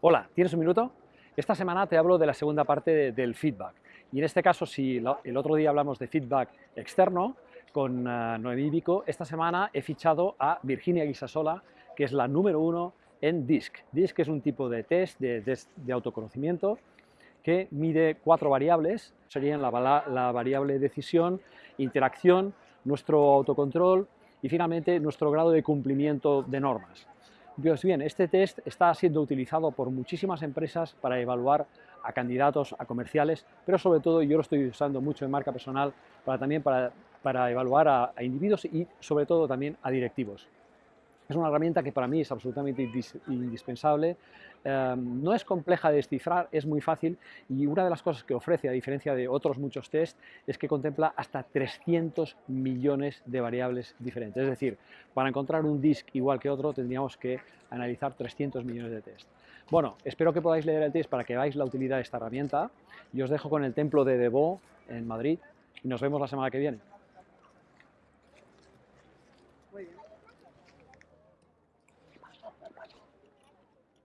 Hola, ¿tienes un minuto? Esta semana te hablo de la segunda parte de, del feedback. Y en este caso, si el otro día hablamos de feedback externo con uh, Noemí Vico, esta semana he fichado a Virginia Guisasola, que es la número uno en DISC. DISC es un tipo de test de, autoconocimiento que mide cuatro variables, serían la, la variable decisión, interacción, nuestro autocontrol y finalmente nuestro grado de cumplimiento de normas. Pues bien, este test está siendo utilizado por muchísimas empresas para evaluar a candidatos, a comerciales, pero sobre todo yo lo estoy usando mucho en marca personal para también para, para evaluar a, a individuos y sobre todo también a directivos. Es una herramienta que para mí es absolutamente indispensable, eh, no es compleja de descifrar, es muy fácil y una de las cosas que ofrece, a diferencia de otros muchos test, es que contempla hasta 300 millones de variables diferentes. Es decir, para encontrar un disk igual que otro tendríamos que analizar 300 millones de test. Bueno, espero que podáis leer el test para que veáis la utilidad de esta herramienta y os dejo con el templo de Debo en Madrid y nos vemos la semana que viene. Muy bien.